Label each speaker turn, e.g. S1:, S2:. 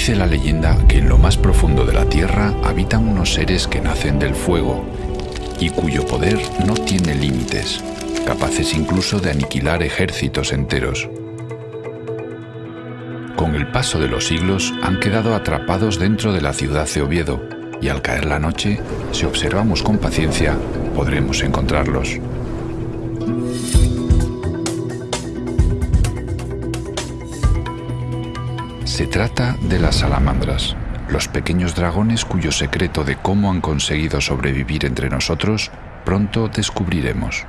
S1: Dice la leyenda que en lo más profundo de la tierra habitan unos seres que nacen del fuego y cuyo poder no tiene límites, capaces incluso de aniquilar ejércitos enteros. Con el paso de los siglos han quedado atrapados dentro de la ciudad de Oviedo y al caer la noche, si observamos con paciencia, podremos encontrarlos. Se trata de las salamandras, los pequeños dragones cuyo secreto de cómo han conseguido sobrevivir entre nosotros pronto descubriremos.